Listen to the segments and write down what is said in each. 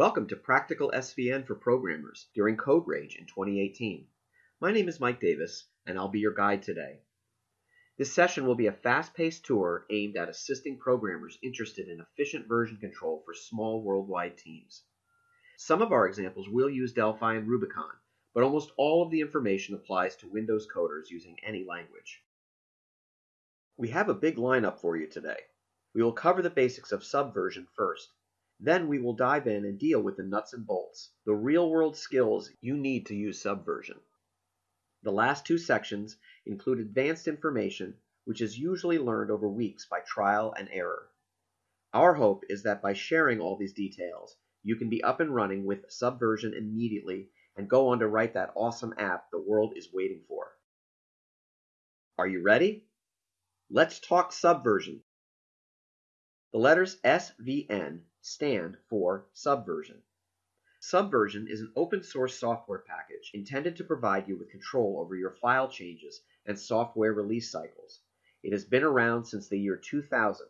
Welcome to Practical SVN for Programmers during CodeRage in 2018. My name is Mike Davis, and I'll be your guide today. This session will be a fast-paced tour aimed at assisting programmers interested in efficient version control for small worldwide teams. Some of our examples will use Delphi and Rubicon, but almost all of the information applies to Windows coders using any language. We have a big lineup for you today. We will cover the basics of Subversion first. Then we will dive in and deal with the nuts and bolts, the real-world skills you need to use Subversion. The last two sections include advanced information which is usually learned over weeks by trial and error. Our hope is that by sharing all these details, you can be up and running with Subversion immediately and go on to write that awesome app the world is waiting for. Are you ready? Let's talk Subversion. The letters SVN stand for Subversion. Subversion is an open source software package intended to provide you with control over your file changes and software release cycles. It has been around since the year 2000.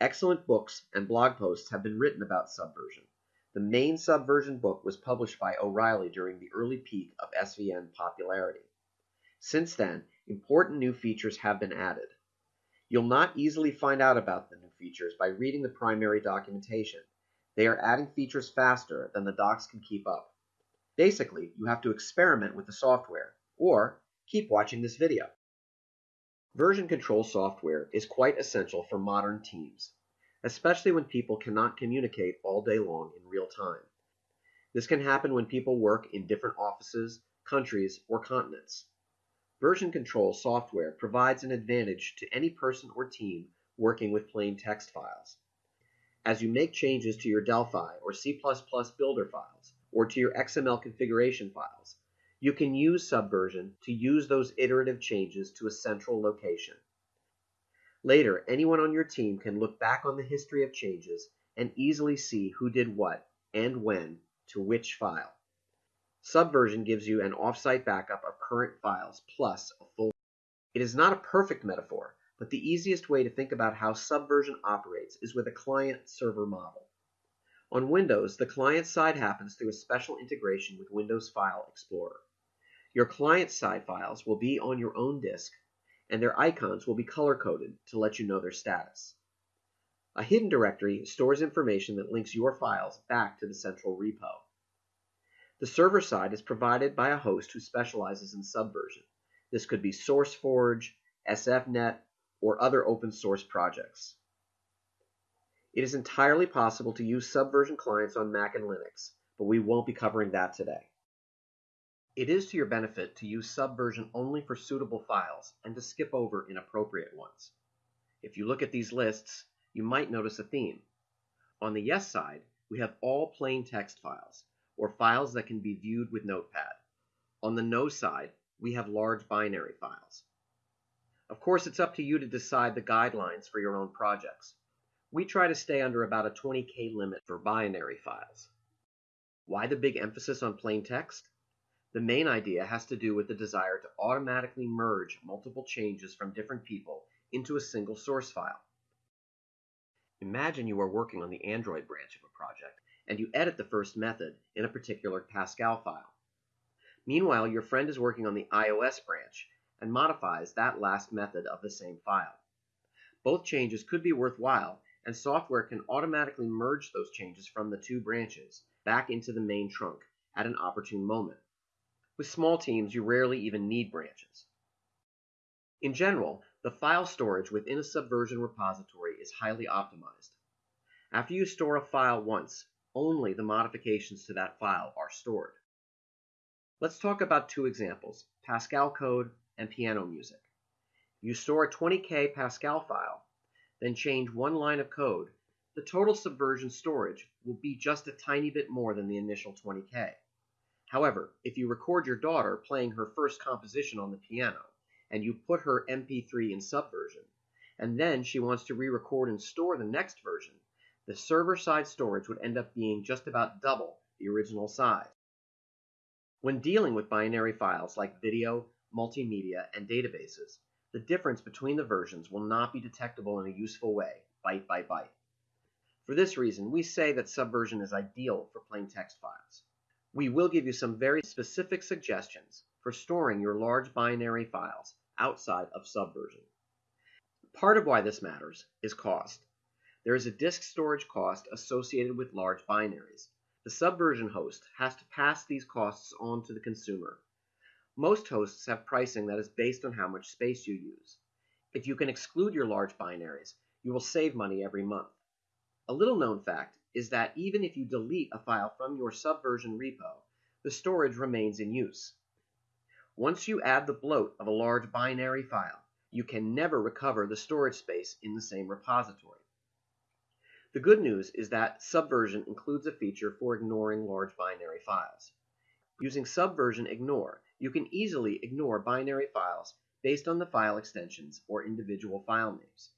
Excellent books and blog posts have been written about Subversion. The main Subversion book was published by O'Reilly during the early peak of SVN popularity. Since then, important new features have been added. You'll not easily find out about the new features by reading the primary documentation. They are adding features faster than the docs can keep up. Basically, you have to experiment with the software, or keep watching this video. Version control software is quite essential for modern teams, especially when people cannot communicate all day long in real time. This can happen when people work in different offices, countries, or continents. Version control software provides an advantage to any person or team working with plain text files as you make changes to your Delphi or C++ builder files, or to your XML configuration files, you can use Subversion to use those iterative changes to a central location. Later, anyone on your team can look back on the history of changes and easily see who did what and when to which file. Subversion gives you an offsite backup of current files plus a full. It is not a perfect metaphor, but the easiest way to think about how Subversion operates is with a client-server model. On Windows, the client side happens through a special integration with Windows File Explorer. Your client-side files will be on your own disk, and their icons will be color-coded to let you know their status. A hidden directory stores information that links your files back to the central repo. The server side is provided by a host who specializes in Subversion. This could be SourceForge, SFNet, or other open source projects. It is entirely possible to use Subversion clients on Mac and Linux, but we won't be covering that today. It is to your benefit to use Subversion only for suitable files and to skip over inappropriate ones. If you look at these lists, you might notice a theme. On the yes side, we have all plain text files, or files that can be viewed with Notepad. On the no side, we have large binary files. Of course, it's up to you to decide the guidelines for your own projects. We try to stay under about a 20K limit for binary files. Why the big emphasis on plain text? The main idea has to do with the desire to automatically merge multiple changes from different people into a single source file. Imagine you are working on the Android branch of a project, and you edit the first method in a particular Pascal file. Meanwhile, your friend is working on the iOS branch, and modifies that last method of the same file. Both changes could be worthwhile, and software can automatically merge those changes from the two branches back into the main trunk at an opportune moment. With small teams, you rarely even need branches. In general, the file storage within a Subversion repository is highly optimized. After you store a file once, only the modifications to that file are stored. Let's talk about two examples, Pascal code and piano music. You store a 20K Pascal file, then change one line of code, the total subversion storage will be just a tiny bit more than the initial 20K. However, if you record your daughter playing her first composition on the piano, and you put her MP3 in Subversion, and then she wants to re-record and store the next version, the server-side storage would end up being just about double the original size. When dealing with binary files like video, multimedia, and databases, the difference between the versions will not be detectable in a useful way, byte by byte. For this reason, we say that Subversion is ideal for plain text files. We will give you some very specific suggestions for storing your large binary files outside of Subversion. Part of why this matters is cost. There is a disk storage cost associated with large binaries. The Subversion host has to pass these costs on to the consumer. Most hosts have pricing that is based on how much space you use. If you can exclude your large binaries, you will save money every month. A little known fact is that even if you delete a file from your Subversion repo, the storage remains in use. Once you add the bloat of a large binary file, you can never recover the storage space in the same repository. The good news is that Subversion includes a feature for ignoring large binary files. Using Subversion Ignore, you can easily ignore binary files based on the file extensions or individual file names.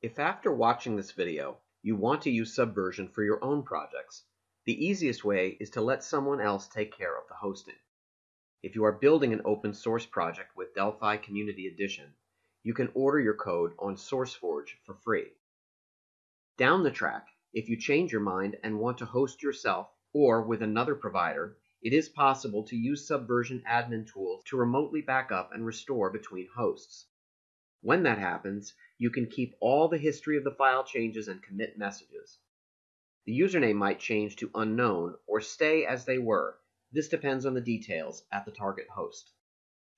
If after watching this video you want to use Subversion for your own projects, the easiest way is to let someone else take care of the hosting. If you are building an open source project with Delphi Community Edition, you can order your code on SourceForge for free. Down the track, if you change your mind and want to host yourself or with another provider, it is possible to use Subversion admin tools to remotely back up and restore between hosts. When that happens, you can keep all the history of the file changes and commit messages. The username might change to unknown or stay as they were. This depends on the details at the target host.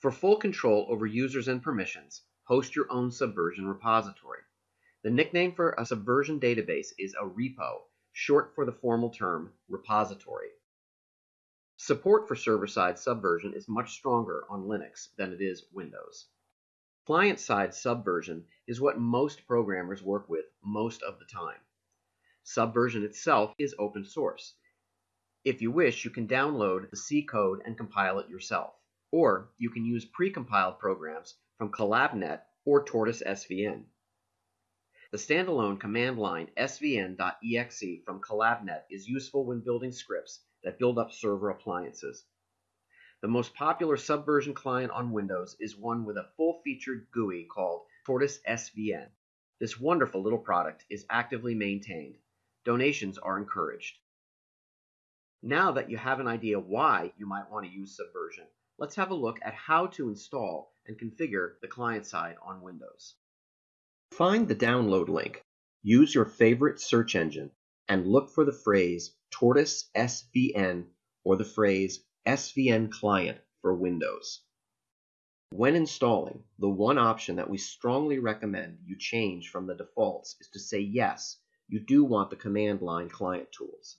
For full control over users and permissions, host your own Subversion repository. The nickname for a Subversion database is a repo, short for the formal term repository. Support for server-side Subversion is much stronger on Linux than it is Windows. Client-side Subversion is what most programmers work with most of the time. Subversion itself is open source. If you wish, you can download the C code and compile it yourself. Or you can use pre-compiled programs from CollabNet or Tortoise SVN. The standalone command line svn.exe from CollabNet is useful when building scripts that build up server appliances. The most popular Subversion client on Windows is one with a full-featured GUI called Tortoise SVN. This wonderful little product is actively maintained. Donations are encouraged. Now that you have an idea why you might want to use Subversion, let's have a look at how to install and configure the client side on Windows. Find the download link, use your favorite search engine, and look for the phrase Tortoise SVN or the phrase SVN client for Windows. When installing, the one option that we strongly recommend you change from the defaults is to say yes, you do want the command line client tools.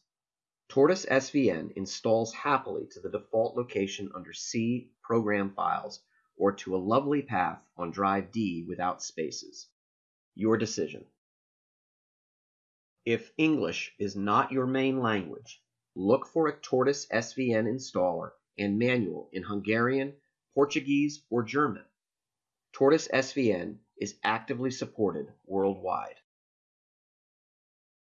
Tortoise SVN installs happily to the default location under C Program Files or to a lovely path on drive D without spaces. Your decision. If English is not your main language, look for a Tortoise SVN installer and manual in Hungarian, Portuguese, or German. Tortoise SVN is actively supported worldwide.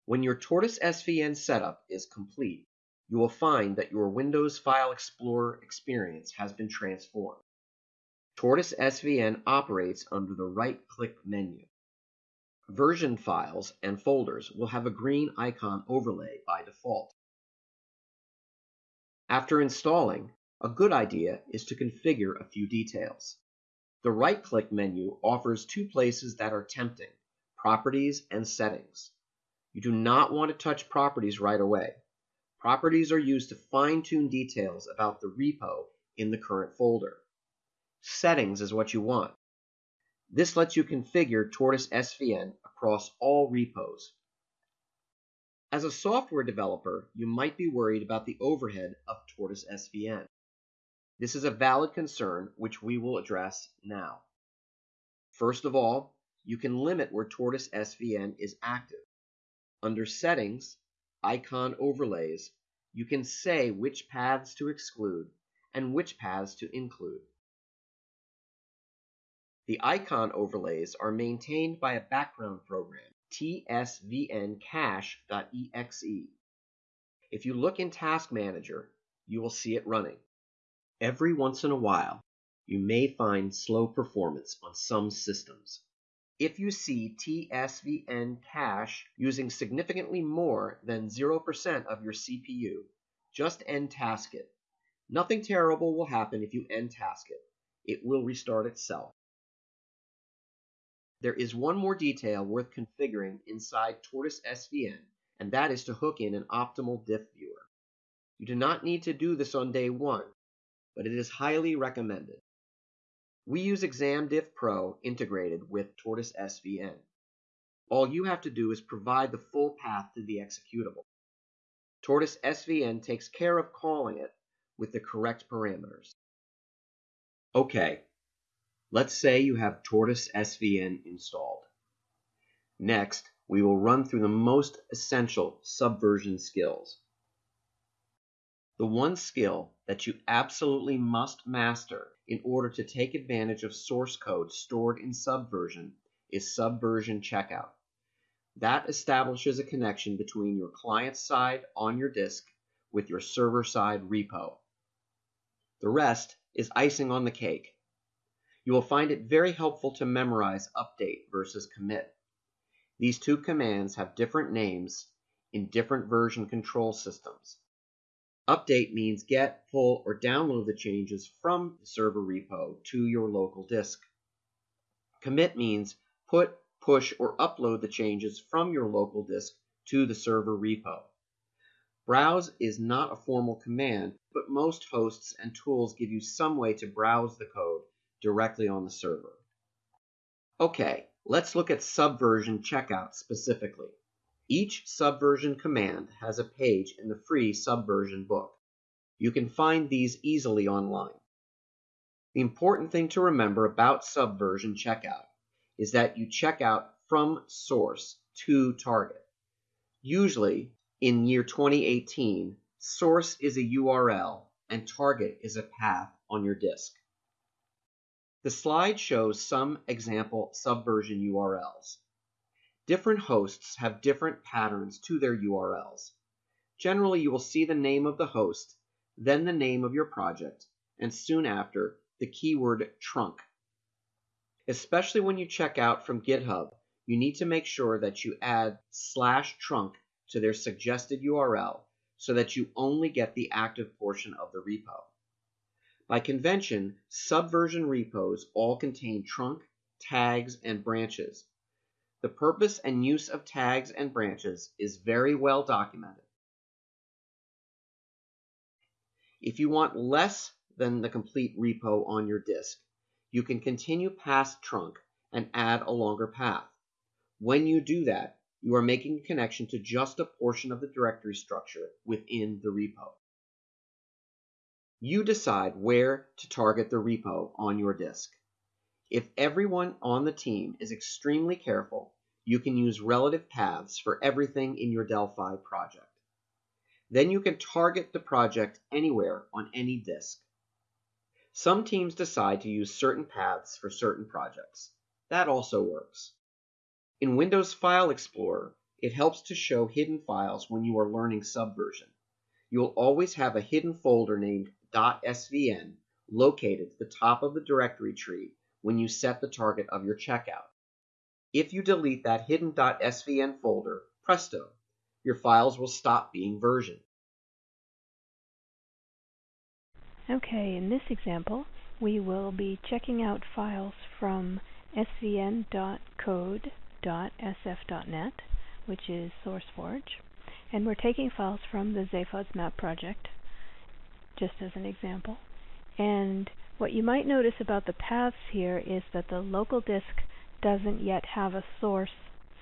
When your Tortoise SVN setup is complete, you will find that your Windows File Explorer experience has been transformed. Tortoise SVN operates under the right-click menu. Version files and folders will have a green icon overlay by default. After installing, a good idea is to configure a few details. The right-click menu offers two places that are tempting, Properties and Settings. You do not want to touch Properties right away. Properties are used to fine-tune details about the repo in the current folder. Settings is what you want. This lets you configure Tortoise SVN across all repos, as a software developer, you might be worried about the overhead of Tortoise SVN. This is a valid concern which we will address now. First of all, you can limit where Tortoise SVN is active. Under Settings, Icon Overlays, you can say which paths to exclude and which paths to include. The icon overlays are maintained by a background program tsvncache.exe. If you look in Task Manager, you will see it running. Every once in a while, you may find slow performance on some systems. If you see TSVN cache using significantly more than 0% of your CPU, just end task it. Nothing terrible will happen if you end task it. It will restart itself. There is one more detail worth configuring inside Tortoise SVN, and that is to hook in an optimal diff viewer. You do not need to do this on day one, but it is highly recommended. We use ExamDiff Pro integrated with Tortoise SVN. All you have to do is provide the full path to the executable. Tortoise SVN takes care of calling it with the correct parameters. Okay, let's say you have Tortoise SVN installed. Next, we will run through the most essential subversion skills. The one skill that you absolutely must master in order to take advantage of source code stored in Subversion is Subversion Checkout. That establishes a connection between your client side on your disk with your server side repo. The rest is icing on the cake. You will find it very helpful to memorize update versus commit. These two commands have different names in different version control systems. Update means get, pull, or download the changes from the server repo to your local disk. Commit means put, push, or upload the changes from your local disk to the server repo. Browse is not a formal command, but most hosts and tools give you some way to browse the code directly on the server. Okay, let's look at Subversion checkout specifically. Each Subversion command has a page in the free Subversion book. You can find these easily online. The important thing to remember about Subversion checkout is that you check out from source to target. Usually, in year 2018, source is a URL and target is a path on your disk. The slide shows some example Subversion URLs. Different hosts have different patterns to their URLs. Generally, you will see the name of the host, then the name of your project, and soon after, the keyword trunk. Especially when you check out from GitHub, you need to make sure that you add slash trunk to their suggested URL so that you only get the active portion of the repo. By convention, subversion repos all contain trunk, tags, and branches, the purpose and use of tags and branches is very well documented. If you want less than the complete repo on your disk, you can continue past trunk and add a longer path. When you do that, you are making a connection to just a portion of the directory structure within the repo. You decide where to target the repo on your disk. If everyone on the team is extremely careful, you can use relative paths for everything in your Delphi project. Then you can target the project anywhere on any disk. Some teams decide to use certain paths for certain projects. That also works. In Windows File Explorer, it helps to show hidden files when you are learning Subversion. You will always have a hidden folder named .svn located at the top of the directory tree when you set the target of your checkout. If you delete that hidden .svn folder, presto, your files will stop being versioned. Okay, in this example, we will be checking out files from svn.code.sf.net, which is SourceForge, and we're taking files from the Zaphods map project, just as an example. And what you might notice about the paths here is that the local disk doesn't yet have a source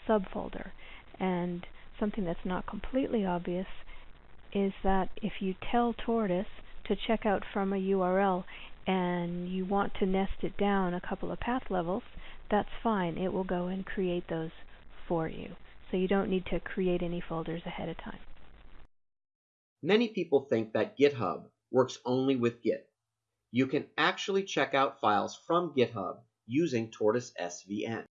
subfolder. And something that's not completely obvious is that if you tell Tortoise to check out from a URL and you want to nest it down a couple of path levels, that's fine. It will go and create those for you. So you don't need to create any folders ahead of time. Many people think that GitHub works only with Git. You can actually check out files from GitHub using Tortoise SVN.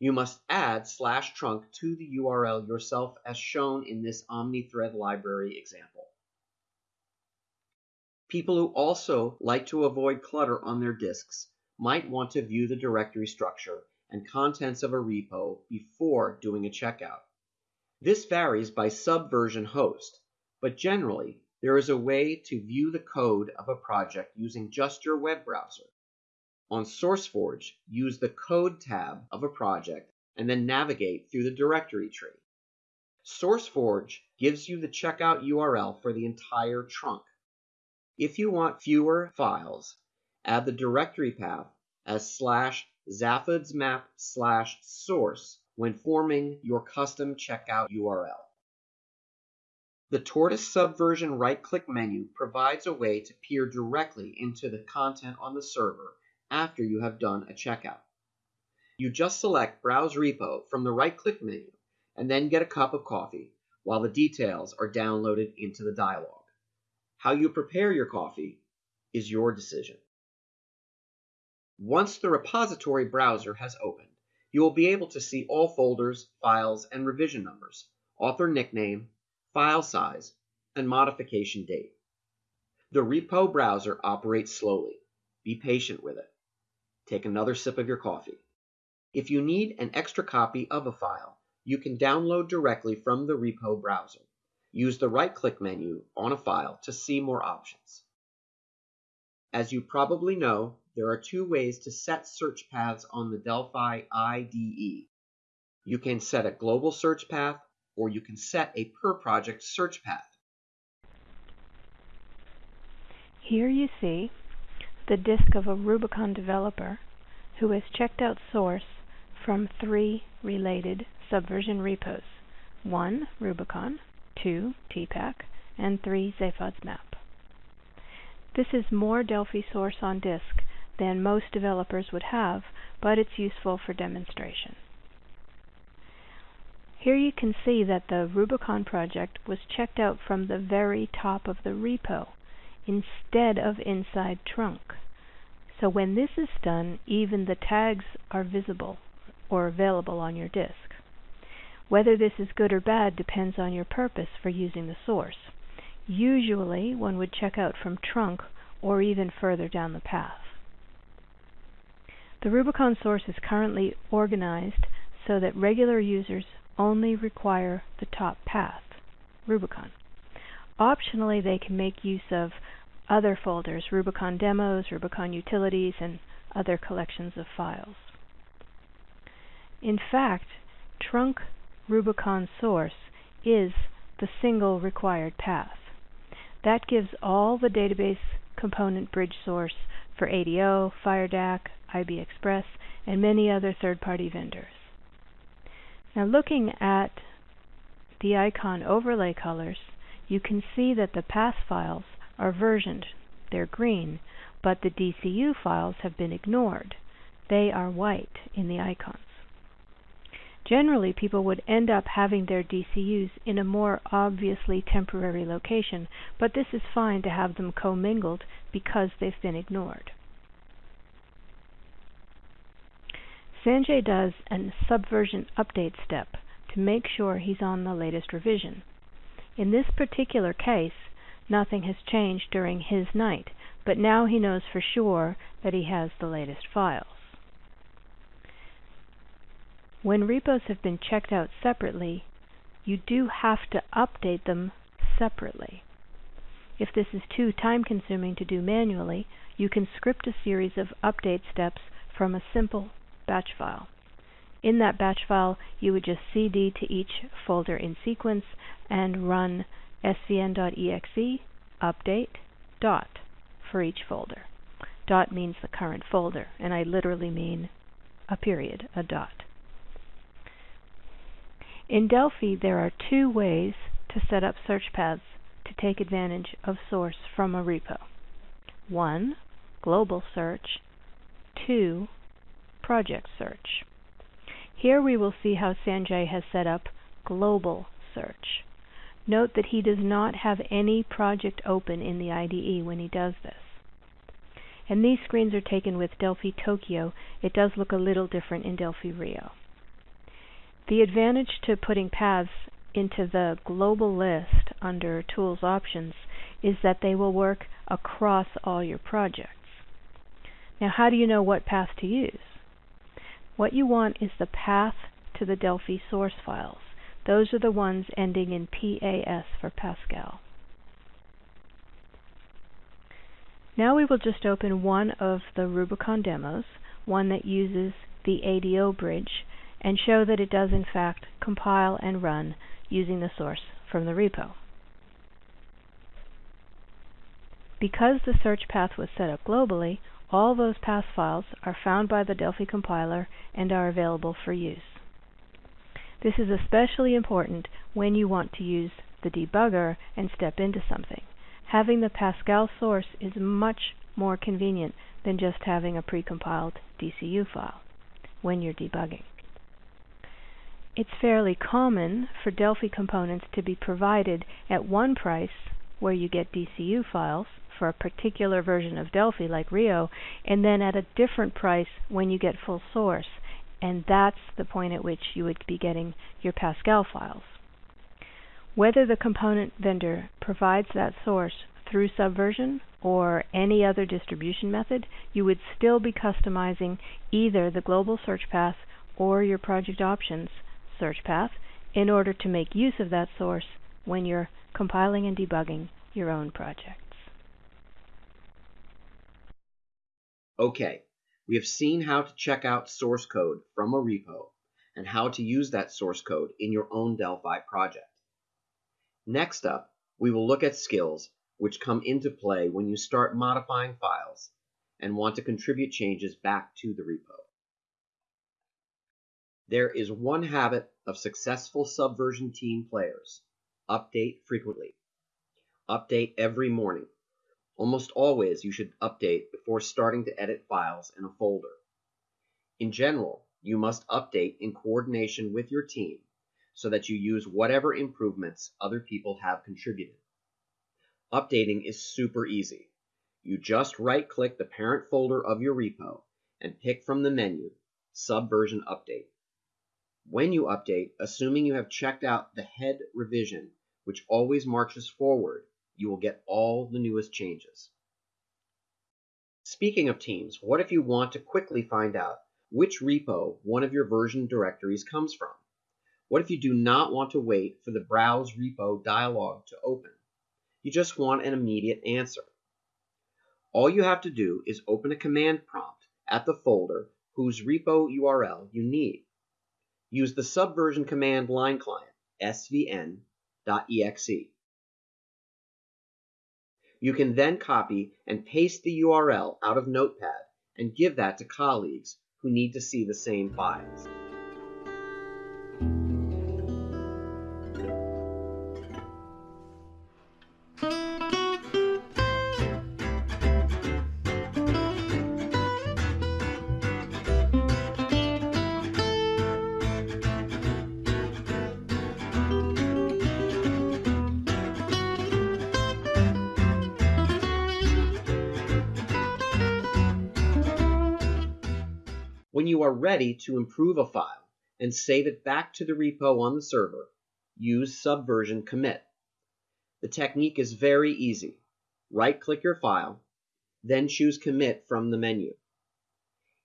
You must add slash trunk to the URL yourself as shown in this OmniThread library example. People who also like to avoid clutter on their disks might want to view the directory structure and contents of a repo before doing a checkout. This varies by subversion host, but generally there is a way to view the code of a project using just your web browser. On SourceForge, use the Code tab of a project and then navigate through the directory tree. SourceForge gives you the checkout URL for the entire trunk. If you want fewer files, add the directory path as slash zaphodsmap slash source when forming your custom checkout URL. The Tortoise Subversion right-click menu provides a way to peer directly into the content on the server after you have done a checkout. You just select Browse Repo from the right-click menu and then get a cup of coffee while the details are downloaded into the dialog. How you prepare your coffee is your decision. Once the repository browser has opened, you will be able to see all folders, files, and revision numbers, author nickname, file size, and modification date. The repo browser operates slowly. Be patient with it. Take another sip of your coffee. If you need an extra copy of a file, you can download directly from the repo browser. Use the right-click menu on a file to see more options. As you probably know, there are two ways to set search paths on the Delphi IDE. You can set a global search path or you can set a per project search path. Here you see the disk of a Rubicon developer who has checked out source from three related Subversion repos. 1. Rubicon, 2. TPACK, and 3. Zaphod's map. This is more Delphi source on disk than most developers would have, but it's useful for demonstration. Here you can see that the Rubicon project was checked out from the very top of the repo instead of inside trunk. So when this is done, even the tags are visible or available on your disk. Whether this is good or bad depends on your purpose for using the source. Usually one would check out from trunk or even further down the path. The Rubicon source is currently organized so that regular users only require the top path, Rubicon. Optionally, they can make use of other folders, Rubicon demos, Rubicon utilities, and other collections of files. In fact, trunk Rubicon source is the single required path. That gives all the database component bridge source for ADO, FireDAC, IB Express, and many other third-party vendors. Now looking at the icon overlay colors, you can see that the PAS files are versioned. They're green, but the DCU files have been ignored. They are white in the icons. Generally, people would end up having their DCUs in a more obviously temporary location, but this is fine to have them commingled because they've been ignored. Sanjay does a subversion update step to make sure he's on the latest revision. In this particular case, nothing has changed during his night, but now he knows for sure that he has the latest files. When repos have been checked out separately, you do have to update them separately. If this is too time consuming to do manually, you can script a series of update steps from a simple batch file. In that batch file, you would just cd to each folder in sequence and run svn.exe update dot for each folder. Dot means the current folder, and I literally mean a period, a dot. In Delphi, there are two ways to set up search paths to take advantage of source from a repo. One, global search. Two, project search. Here we will see how Sanjay has set up global search. Note that he does not have any project open in the IDE when he does this. And these screens are taken with Delphi Tokyo. It does look a little different in Delphi Rio. The advantage to putting paths into the global list under Tools Options is that they will work across all your projects. Now how do you know what path to use? What you want is the path to the Delphi source files. Those are the ones ending in PAS for Pascal. Now we will just open one of the Rubicon demos, one that uses the ADO bridge, and show that it does in fact compile and run using the source from the repo. Because the search path was set up globally, all those PAS files are found by the Delphi compiler and are available for use. This is especially important when you want to use the debugger and step into something. Having the Pascal source is much more convenient than just having a precompiled DCU file when you're debugging. It's fairly common for Delphi components to be provided at one price where you get DCU files for a particular version of Delphi like Rio and then at a different price when you get full source and that's the point at which you would be getting your Pascal files. Whether the component vendor provides that source through Subversion or any other distribution method, you would still be customizing either the global search path or your project options search path in order to make use of that source when you're compiling and debugging your own projects. Okay, we have seen how to check out source code from a repo and how to use that source code in your own Delphi project. Next up, we will look at skills which come into play when you start modifying files and want to contribute changes back to the repo. There is one habit of successful Subversion team players. Update frequently. Update every morning. Almost always you should update before starting to edit files in a folder. In general, you must update in coordination with your team so that you use whatever improvements other people have contributed. Updating is super easy. You just right-click the parent folder of your repo and pick from the menu Subversion Update. When you update, assuming you have checked out the head revision, which always marches forward, you will get all the newest changes. Speaking of teams, what if you want to quickly find out which repo one of your version directories comes from? What if you do not want to wait for the Browse Repo dialog to open? You just want an immediate answer. All you have to do is open a command prompt at the folder whose repo URL you need use the Subversion command line client, svn.exe. You can then copy and paste the URL out of Notepad and give that to colleagues who need to see the same files. Are ready to improve a file and save it back to the repo on the server, use Subversion commit. The technique is very easy. Right-click your file, then choose Commit from the menu.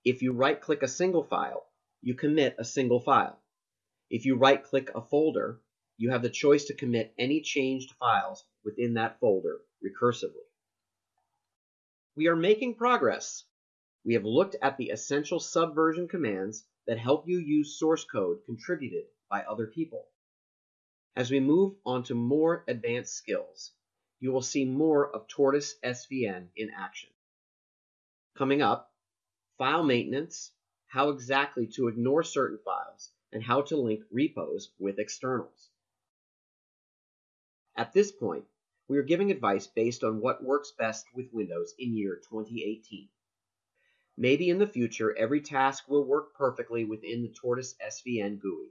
If you right-click a single file, you commit a single file. If you right-click a folder, you have the choice to commit any changed files within that folder recursively. We are making progress we have looked at the essential subversion commands that help you use source code contributed by other people. As we move on to more advanced skills, you will see more of Tortoise SVN in action. Coming up, file maintenance, how exactly to ignore certain files, and how to link repos with externals. At this point, we are giving advice based on what works best with Windows in year 2018. Maybe in the future every task will work perfectly within the Tortoise SVN GUI.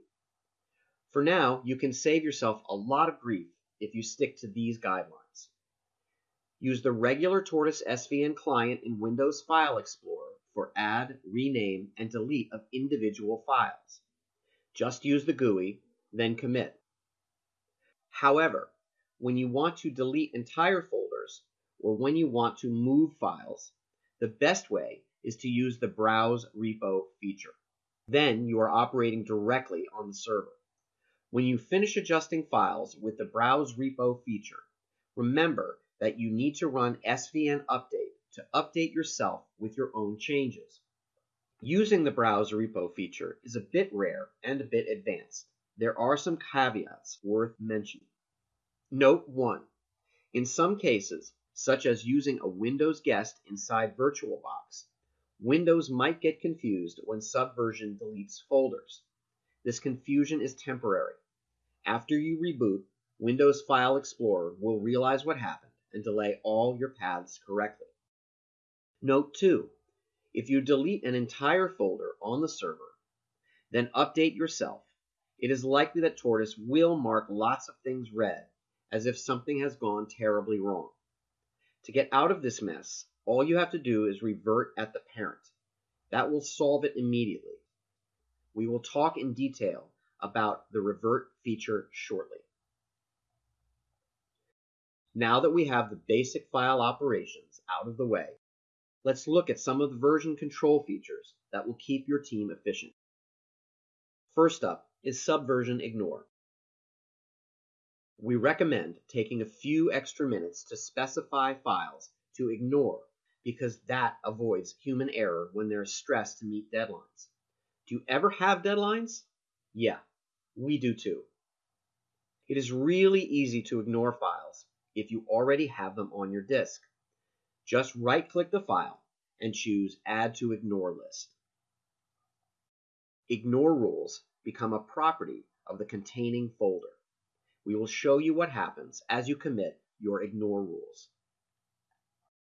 For now, you can save yourself a lot of grief if you stick to these guidelines. Use the regular Tortoise SVN client in Windows File Explorer for add, rename, and delete of individual files. Just use the GUI, then commit. However, when you want to delete entire folders, or when you want to move files, the best way is to use the Browse Repo feature. Then you are operating directly on the server. When you finish adjusting files with the Browse Repo feature, remember that you need to run svn update to update yourself with your own changes. Using the Browse Repo feature is a bit rare and a bit advanced. There are some caveats worth mentioning. Note 1. In some cases, such as using a Windows guest inside VirtualBox, Windows might get confused when Subversion deletes folders. This confusion is temporary. After you reboot, Windows File Explorer will realize what happened and delay all your paths correctly. Note 2. If you delete an entire folder on the server, then update yourself, it is likely that Tortoise will mark lots of things red, as if something has gone terribly wrong. To get out of this mess, all you have to do is revert at the parent. That will solve it immediately. We will talk in detail about the revert feature shortly. Now that we have the basic file operations out of the way, let's look at some of the version control features that will keep your team efficient. First up is Subversion Ignore. We recommend taking a few extra minutes to specify files to ignore because that avoids human error when there's stress to meet deadlines. Do you ever have deadlines? Yeah, we do too. It is really easy to ignore files if you already have them on your disk. Just right click the file and choose Add to Ignore List. Ignore rules become a property of the containing folder. We will show you what happens as you commit your ignore rules.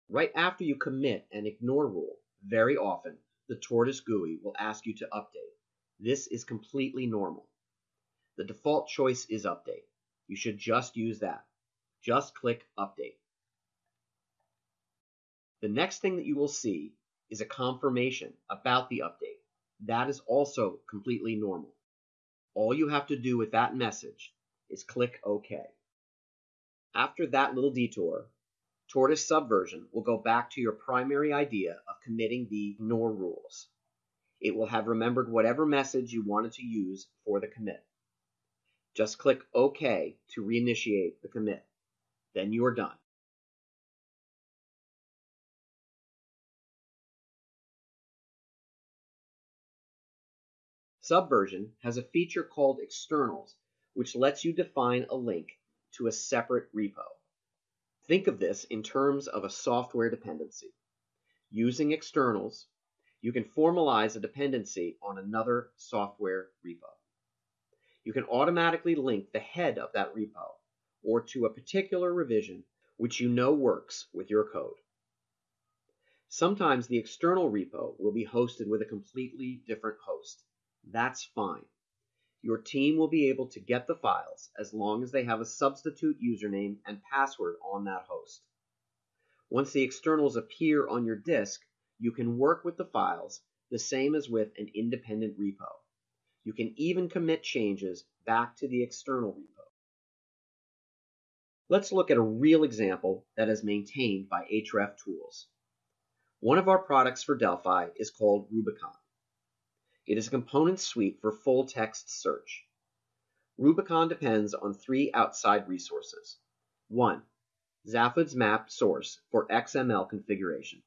Right after you commit an ignore rule, very often the Tortoise GUI will ask you to update. This is completely normal. The default choice is update. You should just use that. Just click update. The next thing that you will see is a confirmation about the update. That is also completely normal. All you have to do with that message is click OK. After that little detour, Tortoise Subversion will go back to your primary idea of committing the ignore rules. It will have remembered whatever message you wanted to use for the commit. Just click OK to reinitiate the commit. Then you are done. Subversion has a feature called externals, which lets you define a link to a separate repo. Think of this in terms of a software dependency. Using externals, you can formalize a dependency on another software repo. You can automatically link the head of that repo or to a particular revision which you know works with your code. Sometimes the external repo will be hosted with a completely different host. That's fine. Your team will be able to get the files as long as they have a substitute username and password on that host. Once the externals appear on your disk, you can work with the files the same as with an independent repo. You can even commit changes back to the external repo. Let's look at a real example that is maintained by Href Tools. One of our products for Delphi is called Rubicon. It is a component suite for full text search. Rubicon depends on three outside resources. 1. Zaphod's map source for XML configuration.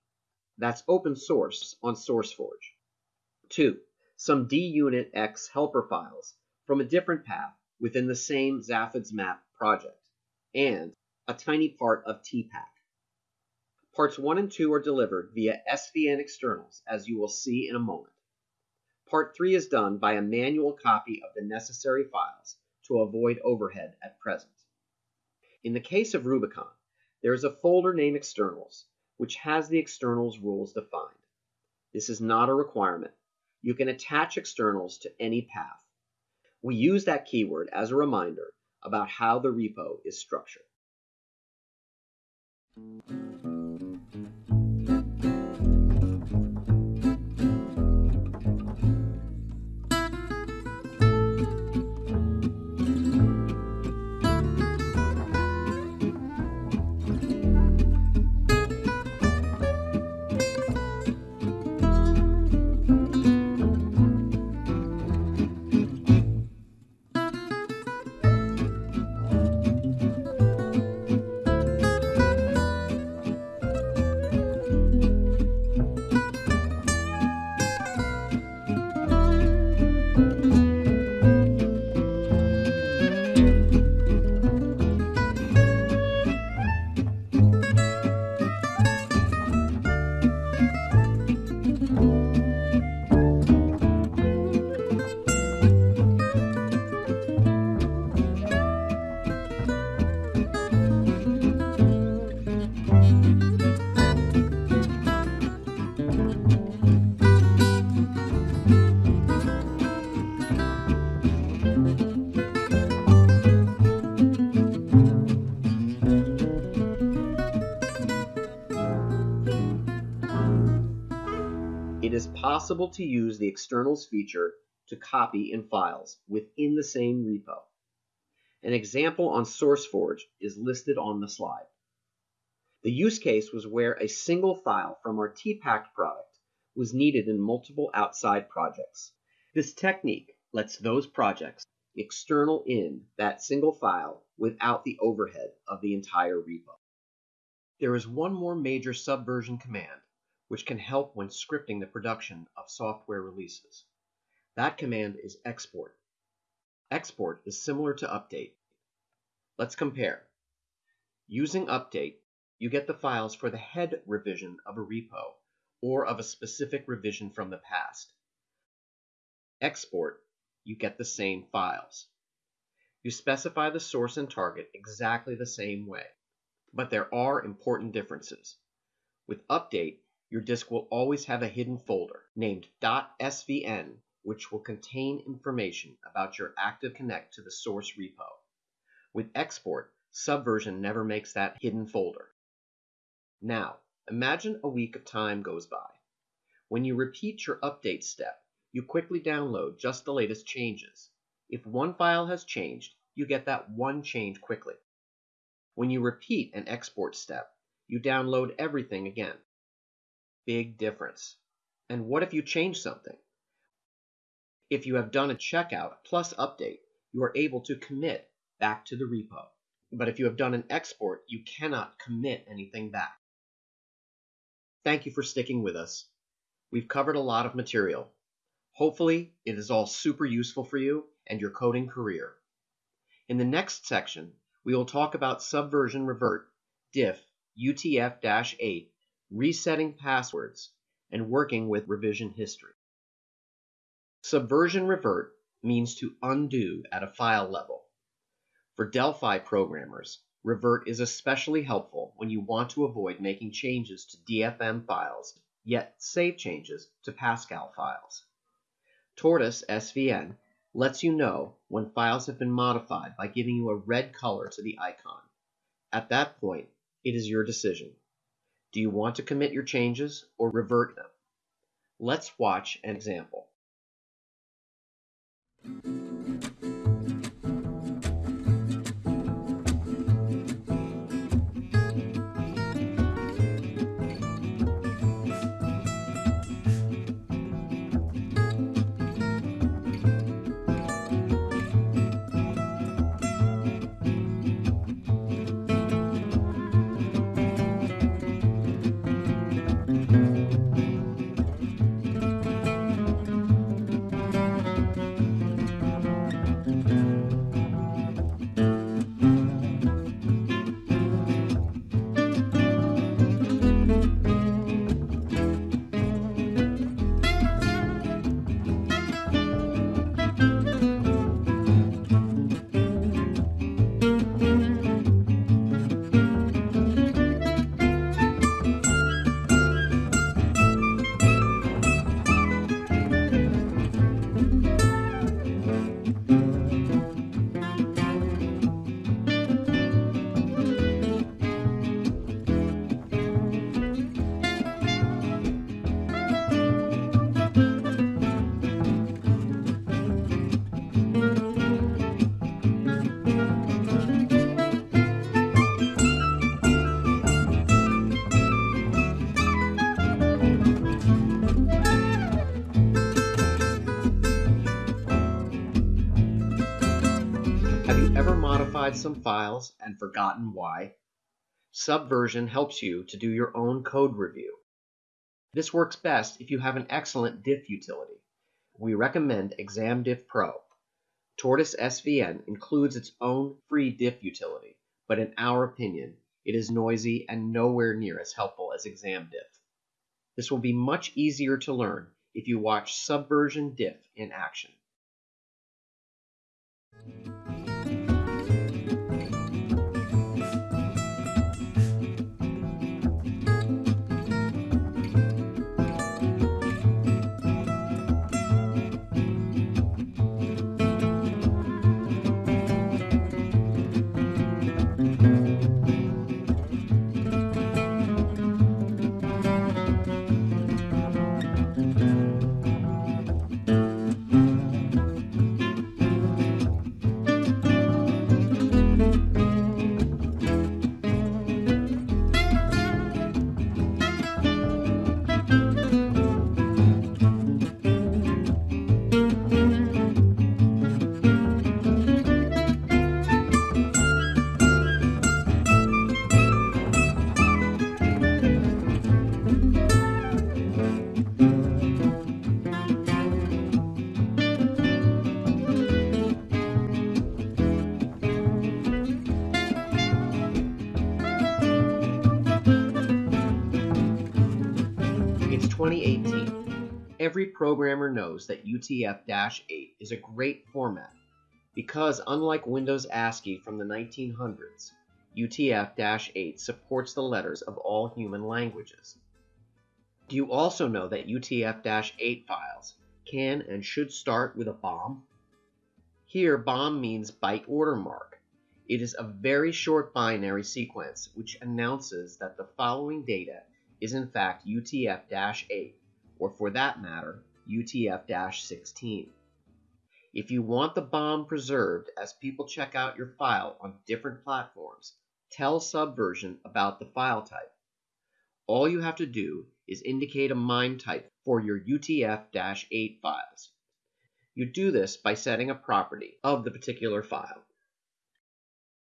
That's open source on SourceForge. 2. Some DUnitX helper files from a different path within the same Zaphod's map project. And a tiny part of TPACK. Parts 1 and 2 are delivered via SVN externals, as you will see in a moment. Part 3 is done by a manual copy of the necessary files to avoid overhead at present. In the case of Rubicon, there is a folder named externals, which has the externals rules defined. This is not a requirement. You can attach externals to any path. We use that keyword as a reminder about how the repo is structured. Possible to use the externals feature to copy in files within the same repo. An example on SourceForge is listed on the slide. The use case was where a single file from our TPact product was needed in multiple outside projects. This technique lets those projects external in that single file without the overhead of the entire repo. There is one more major subversion command which can help when scripting the production of software releases. That command is export. Export is similar to update. Let's compare. Using update, you get the files for the head revision of a repo or of a specific revision from the past. Export, you get the same files. You specify the source and target exactly the same way, but there are important differences. With update, your disk will always have a hidden folder named .svn which will contain information about your Active Connect to the source repo. With export, Subversion never makes that hidden folder. Now, imagine a week of time goes by. When you repeat your update step, you quickly download just the latest changes. If one file has changed, you get that one change quickly. When you repeat an export step, you download everything again. Big difference. And what if you change something? If you have done a checkout plus update, you are able to commit back to the repo. But if you have done an export, you cannot commit anything back. Thank you for sticking with us. We've covered a lot of material. Hopefully, it is all super useful for you and your coding career. In the next section, we will talk about Subversion Revert, diff, UTF-8, resetting passwords, and working with revision history. Subversion revert means to undo at a file level. For Delphi programmers, revert is especially helpful when you want to avoid making changes to DFM files, yet save changes to Pascal files. Tortoise SVN lets you know when files have been modified by giving you a red color to the icon. At that point, it is your decision. Do you want to commit your changes or revert them? Let's watch an example. Modified some files and forgotten why? Subversion helps you to do your own code review. This works best if you have an excellent diff utility. We recommend ExamDiff Pro. Tortoise SVN includes its own free diff utility, but in our opinion, it is noisy and nowhere near as helpful as ExamDiff. This will be much easier to learn if you watch Subversion Diff in action. 2018, every programmer knows that UTF-8 is a great format because unlike Windows ASCII from the 1900s, UTF-8 supports the letters of all human languages. Do you also know that UTF-8 files can and should start with a BOM? Here, BOM means byte order mark. It is a very short binary sequence which announces that the following data is in fact UTF-8, or for that matter, UTF-16. If you want the BOM preserved as people check out your file on different platforms, tell Subversion about the file type. All you have to do is indicate a MIME type for your UTF-8 files. You do this by setting a property of the particular file.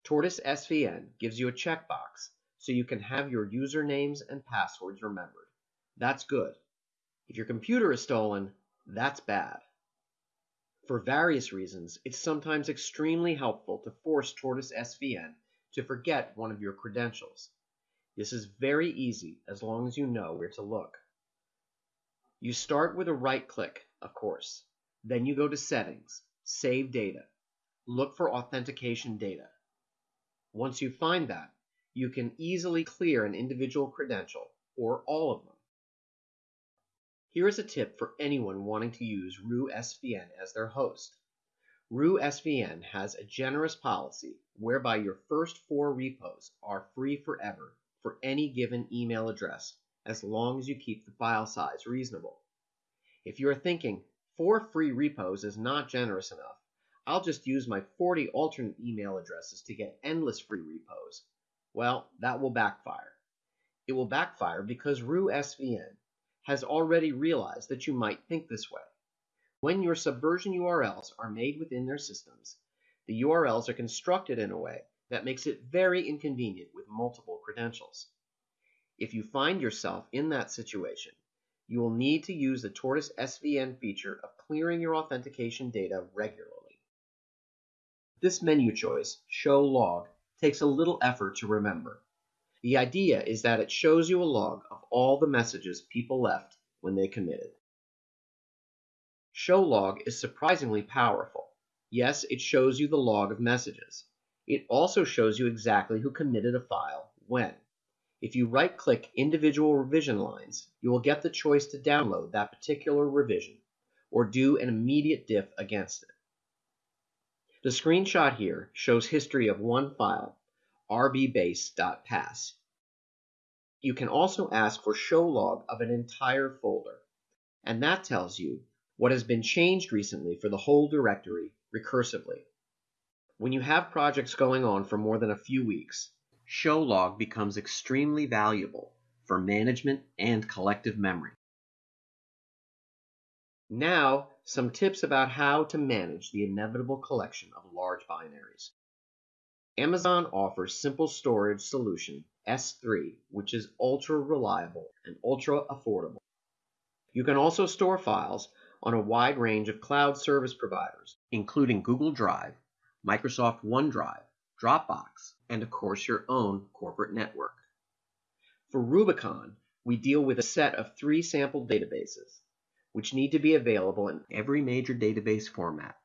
Tortoise SVN gives you a checkbox so you can have your usernames and passwords remembered. That's good. If your computer is stolen, that's bad. For various reasons, it's sometimes extremely helpful to force Tortoise SVN to forget one of your credentials. This is very easy as long as you know where to look. You start with a right click, of course. Then you go to Settings, Save Data. Look for Authentication Data. Once you find that, you can easily clear an individual credential, or all of them. Here is a tip for anyone wanting to use RiouxSVN as their host. RiouxSVN has a generous policy whereby your first four repos are free forever for any given email address as long as you keep the file size reasonable. If you are thinking, four free repos is not generous enough, I'll just use my 40 alternate email addresses to get endless free repos. Well, that will backfire. It will backfire because RiouxSVN has already realized that you might think this way. When your subversion URLs are made within their systems, the URLs are constructed in a way that makes it very inconvenient with multiple credentials. If you find yourself in that situation, you will need to use the Tortoise SVN feature of clearing your authentication data regularly. This menu choice, Show Log, takes a little effort to remember. The idea is that it shows you a log of all the messages people left when they committed. Show log is surprisingly powerful. Yes, it shows you the log of messages. It also shows you exactly who committed a file when. If you right-click individual revision lines, you will get the choice to download that particular revision or do an immediate diff against it. The screenshot here shows history of one file, rbbase.pas. You can also ask for show log of an entire folder, and that tells you what has been changed recently for the whole directory recursively. When you have projects going on for more than a few weeks, show log becomes extremely valuable for management and collective memory. Now, some tips about how to manage the inevitable collection of large binaries. Amazon offers Simple Storage Solution S3, which is ultra reliable and ultra affordable. You can also store files on a wide range of cloud service providers, including Google Drive, Microsoft OneDrive, Dropbox, and of course your own corporate network. For Rubicon, we deal with a set of three sample databases, which need to be available in every major database format,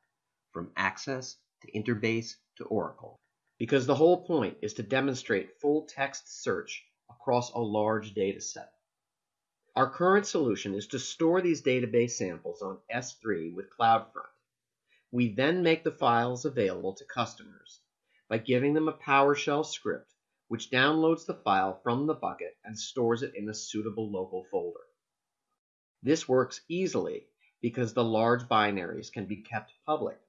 from Access to Interbase to Oracle, because the whole point is to demonstrate full text search across a large data set. Our current solution is to store these database samples on S3 with CloudFront. We then make the files available to customers by giving them a PowerShell script which downloads the file from the bucket and stores it in a suitable local folder. This works easily because the large binaries can be kept public.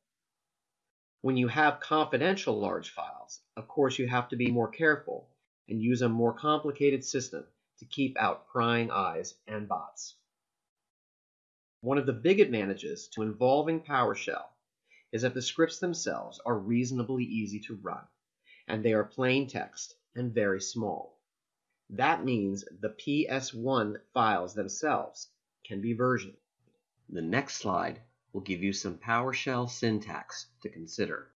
When you have confidential large files, of course you have to be more careful and use a more complicated system to keep out prying eyes and bots. One of the big advantages to involving PowerShell is that the scripts themselves are reasonably easy to run, and they are plain text and very small. That means the PS1 files themselves can be versioned. The next slide will give you some PowerShell syntax to consider.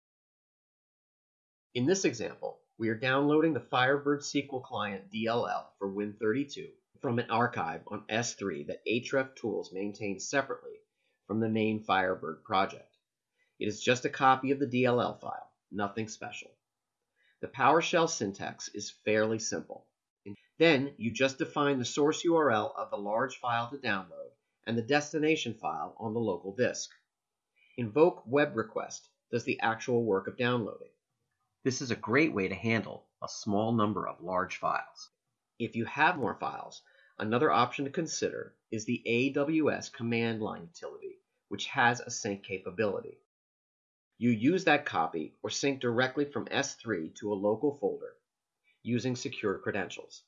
In this example, we are downloading the Firebird SQL Client DLL for Win32 from an archive on S3 that HREF Tools maintains separately from the main Firebird project. It is just a copy of the DLL file, nothing special. The PowerShell syntax is fairly simple. Then you just define the source URL of the large file to download and the destination file on the local disk. Invoke web request does the actual work of downloading. This is a great way to handle a small number of large files. If you have more files, another option to consider is the AWS command line utility, which has a sync capability. You use that copy or sync directly from S3 to a local folder using secure credentials.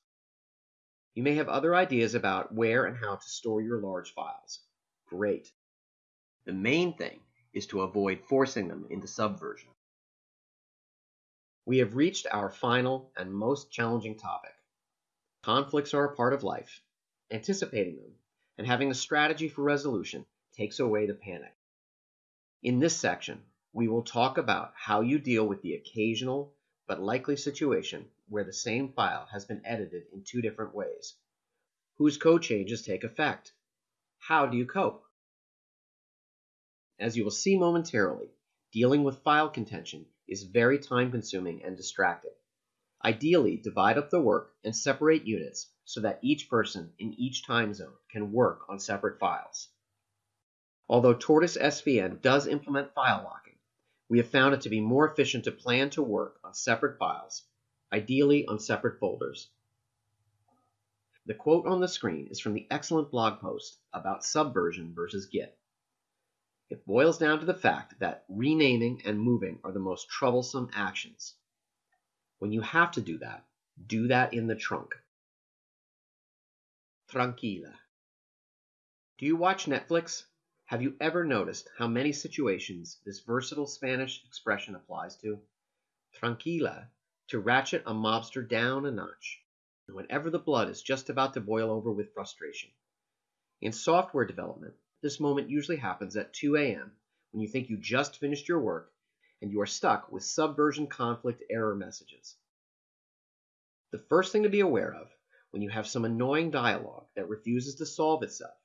You may have other ideas about where and how to store your large files. Great. The main thing is to avoid forcing them into Subversion. We have reached our final and most challenging topic. Conflicts are a part of life. Anticipating them and having a strategy for resolution takes away the panic. In this section, we will talk about how you deal with the occasional but likely situation where the same file has been edited in two different ways. Whose code changes take effect? How do you cope? As you will see momentarily, dealing with file contention is very time consuming and distracting. Ideally, divide up the work and separate units so that each person in each time zone can work on separate files. Although Tortoise SVN does implement file locking, we have found it to be more efficient to plan to work on separate files, ideally on separate folders. The quote on the screen is from the excellent blog post about Subversion versus Git. It boils down to the fact that renaming and moving are the most troublesome actions. When you have to do that, do that in the trunk. Tranquila. Do you watch Netflix? Have you ever noticed how many situations this versatile Spanish expression applies to? Tranquila, to ratchet a mobster down a notch, whenever the blood is just about to boil over with frustration. In software development, this moment usually happens at 2 a.m. when you think you just finished your work and you are stuck with subversion conflict error messages. The first thing to be aware of when you have some annoying dialog that refuses to solve itself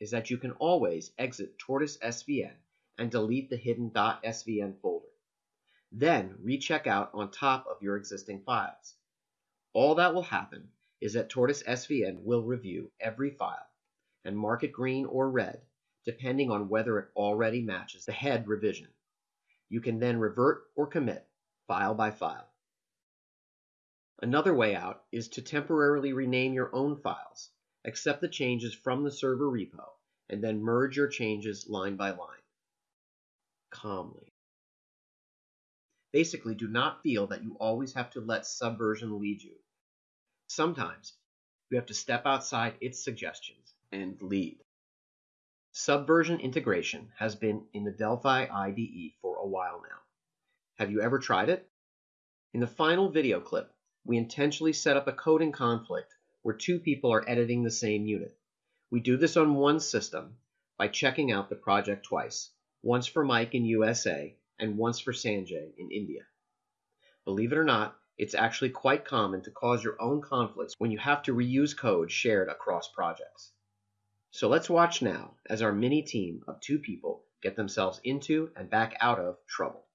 is that you can always exit Tortoise SVN and delete the hidden .svn folder. Then recheck out on top of your existing files. All that will happen is that Tortoise SVN will review every file and mark it green or red, depending on whether it already matches the head revision. You can then revert or commit file by file. Another way out is to temporarily rename your own files, accept the changes from the server repo, and then merge your changes line by line. Calmly. Basically, do not feel that you always have to let Subversion lead you. Sometimes you have to step outside its suggestions and lead. Subversion integration has been in the Delphi IDE for a while now. Have you ever tried it? In the final video clip, we intentionally set up a coding conflict where two people are editing the same unit. We do this on one system by checking out the project twice, once for Mike in USA and once for Sanjay in India. Believe it or not, it's actually quite common to cause your own conflicts when you have to reuse code shared across projects. So let's watch now as our mini team of two people get themselves into and back out of trouble.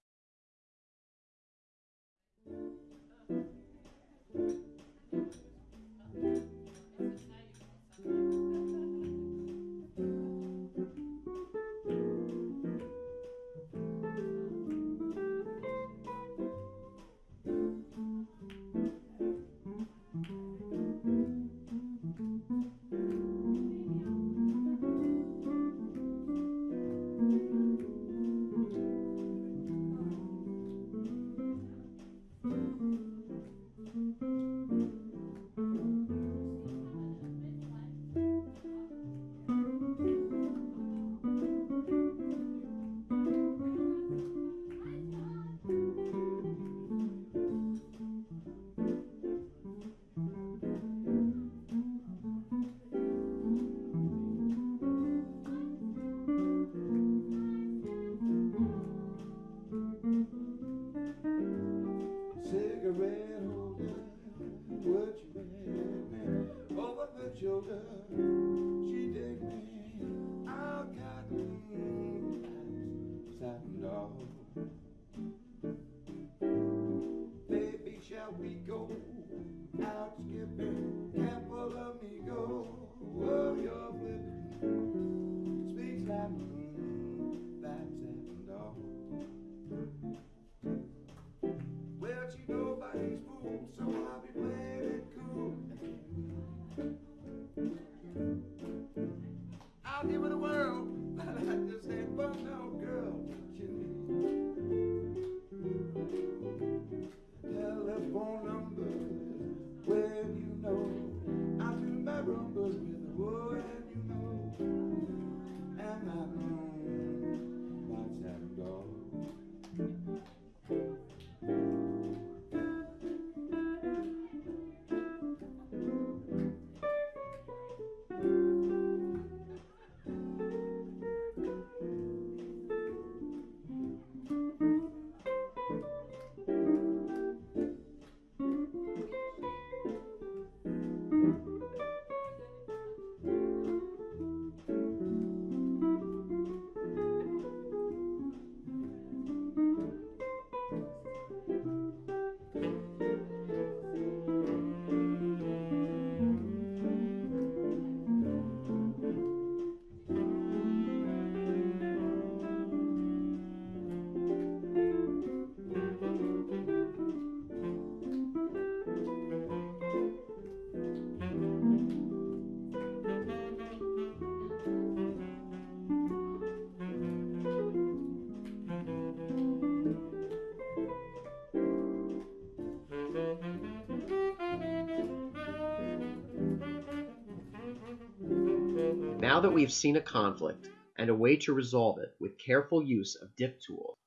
Now that we've seen a conflict and a way to resolve it with careful use of diff tools,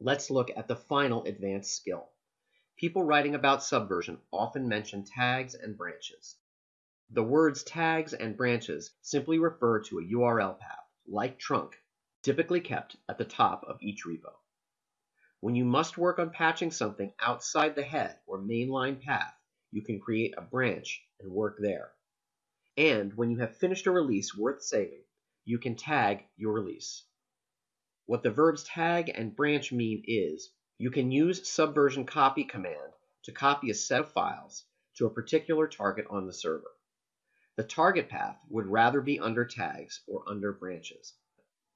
let's look at the final advanced skill. People writing about subversion often mention tags and branches. The words tags and branches simply refer to a URL path, like trunk, typically kept at the top of each repo. When you must work on patching something outside the head or mainline path, you can create a branch and work there. And when you have finished a release worth saving, you can tag your release. What the verbs tag and branch mean is you can use subversion copy command to copy a set of files to a particular target on the server. The target path would rather be under tags or under branches.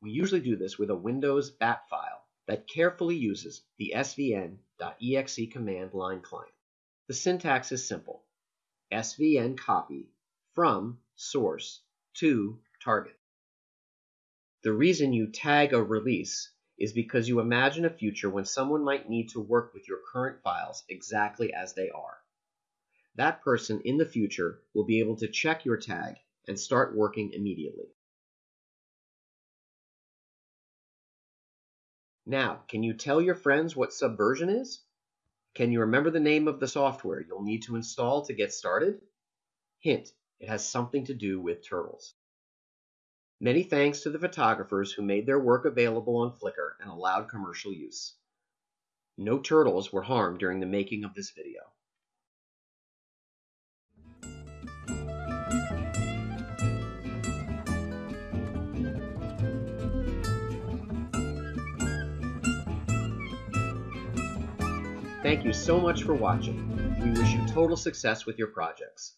We usually do this with a Windows bat file that carefully uses the svn.exe command line client. The syntax is simple. svn copy from source to target. The reason you tag a release is because you imagine a future when someone might need to work with your current files exactly as they are. That person in the future will be able to check your tag and start working immediately. Now, can you tell your friends what Subversion is? Can you remember the name of the software you'll need to install to get started? Hint, it has something to do with turtles. Many thanks to the photographers who made their work available on Flickr and allowed commercial use. No turtles were harmed during the making of this video. Thank you so much for watching. We wish you total success with your projects.